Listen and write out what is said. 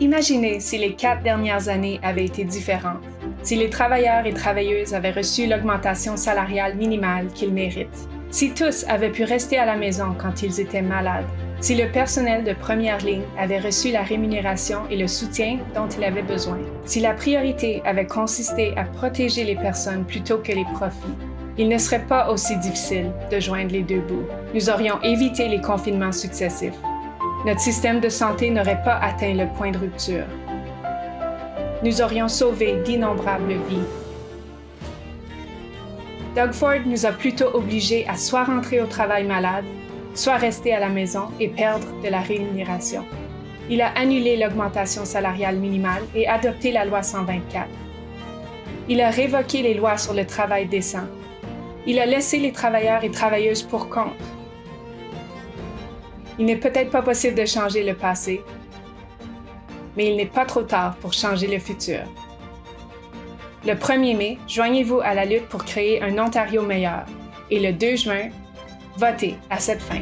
Imaginez si les quatre dernières années avaient été différentes, si les travailleurs et travailleuses avaient reçu l'augmentation salariale minimale qu'ils méritent, si tous avaient pu rester à la maison quand ils étaient malades, si le personnel de première ligne avait reçu la rémunération et le soutien dont il avait besoin, si la priorité avait consisté à protéger les personnes plutôt que les profits, il ne serait pas aussi difficile de joindre les deux bouts. Nous aurions évité les confinements successifs. Notre système de santé n'aurait pas atteint le point de rupture. Nous aurions sauvé d'innombrables vies. Doug Ford nous a plutôt obligés à soit rentrer au travail malade, soit rester à la maison et perdre de la rémunération. Il a annulé l'augmentation salariale minimale et adopté la loi 124. Il a révoqué les lois sur le travail décent. Il a laissé les travailleurs et travailleuses pour compte. Il n'est peut-être pas possible de changer le passé, mais il n'est pas trop tard pour changer le futur. Le 1er mai, joignez-vous à la lutte pour créer un Ontario meilleur. Et le 2 juin, votez à cette fin.